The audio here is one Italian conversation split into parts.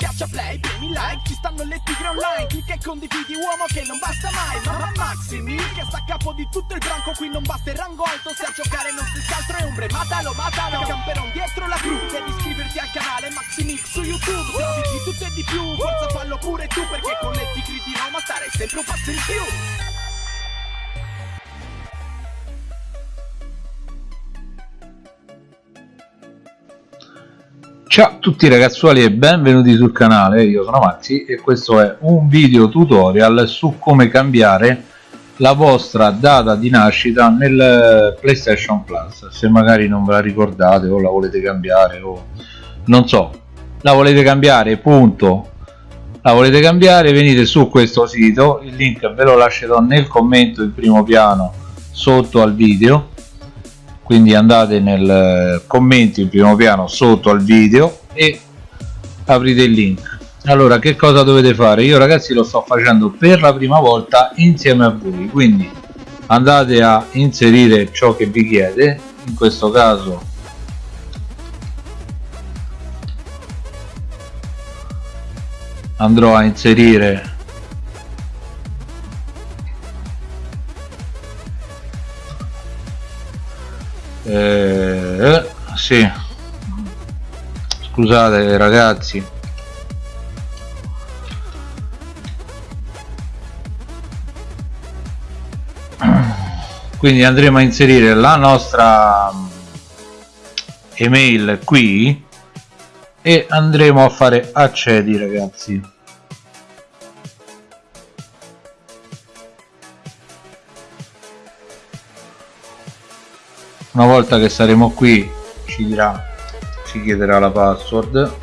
Schiaccia play, premi like, ci stanno le tigre online Clicca e condividi uomo che non basta mai Mamma Maximi che sta a capo di tutto il branco Qui non basta il rango alto se a giocare non si altro è ombre Matalo, matalo, camperon dietro la cru Devi iscriverti al canale Maximix su YouTube Se di tutto e di più, forza fallo pure tu Perché con le tigre di Roma stare sempre un passo in più Ciao a tutti ragazzuoli e benvenuti sul canale, io sono Maxi e questo è un video tutorial su come cambiare la vostra data di nascita nel PlayStation Plus. Se magari non ve la ricordate o la volete cambiare o non so la volete cambiare punto. La volete cambiare venite su questo sito il link ve lo lascerò nel commento in primo piano sotto al video quindi andate nel eh, commento in primo piano sotto al video e aprite il link. Allora che cosa dovete fare? Io ragazzi lo sto facendo per la prima volta insieme a voi. Quindi andate a inserire ciò che vi chiede. In questo caso andrò a inserire eh, sì. Scusate ragazzi. Quindi andremo a inserire la nostra email qui e andremo a fare accedi ragazzi una volta che saremo qui ci dirà ci chiederà la password.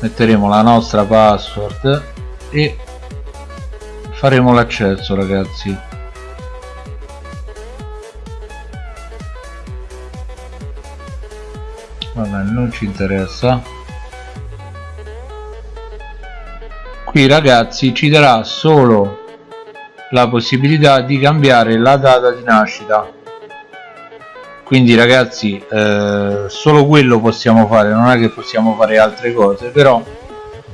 Metteremo la nostra password e faremo l'accesso ragazzi. Vabbè non ci interessa qui ragazzi ci darà solo la possibilità di cambiare la data di nascita. Quindi ragazzi eh, solo quello possiamo fare non è che possiamo fare altre cose però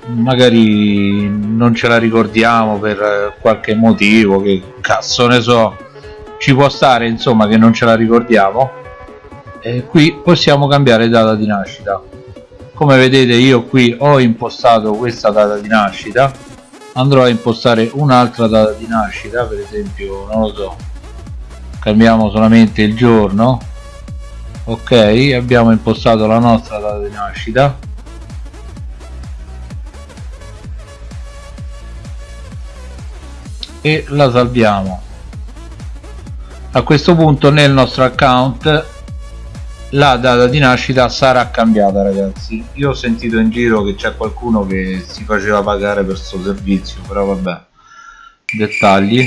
magari non ce la ricordiamo per qualche motivo che cazzo ne so. Ci può stare insomma che non ce la ricordiamo. E qui possiamo cambiare data di nascita come vedete io qui ho impostato questa data di nascita. Andrò a impostare un'altra data di nascita per esempio non lo so cambiamo solamente il giorno. Ok abbiamo impostato la nostra data di nascita. E la salviamo. A questo punto nel nostro account la data di nascita sarà cambiata ragazzi. Io ho sentito in giro che c'è qualcuno che si faceva pagare per questo servizio però vabbè dettagli.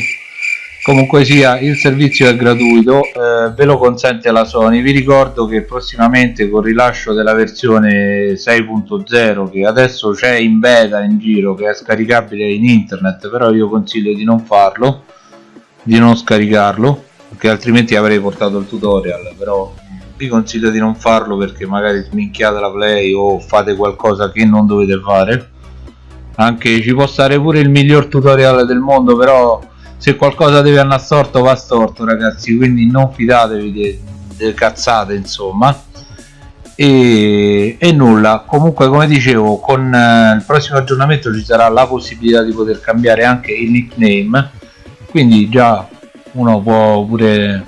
Comunque sia il servizio è gratuito eh, ve lo consente la Sony. Vi ricordo che prossimamente con il rilascio della versione 6.0 che adesso c'è in beta in giro che è scaricabile in internet però io consiglio di non farlo di non scaricarlo perché altrimenti avrei portato il tutorial però vi consiglio di non farlo perché magari sminchiate la play o fate qualcosa che non dovete fare. Anche ci può stare pure il miglior tutorial del mondo però se qualcosa deve andare storto va storto ragazzi quindi non fidatevi delle cazzate insomma. E, e, nulla. Comunque come dicevo con eh, il prossimo aggiornamento ci sarà la possibilità di poter cambiare anche il nickname. Quindi già uno può pure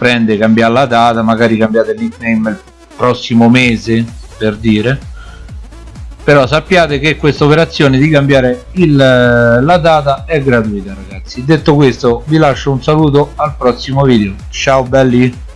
prende cambiare la data magari cambiate il nickname il prossimo mese per dire. Però sappiate che questa operazione di cambiare il, eh, la data è gratuita ragazzi. Detto questo vi lascio un saluto al prossimo video. Ciao belli!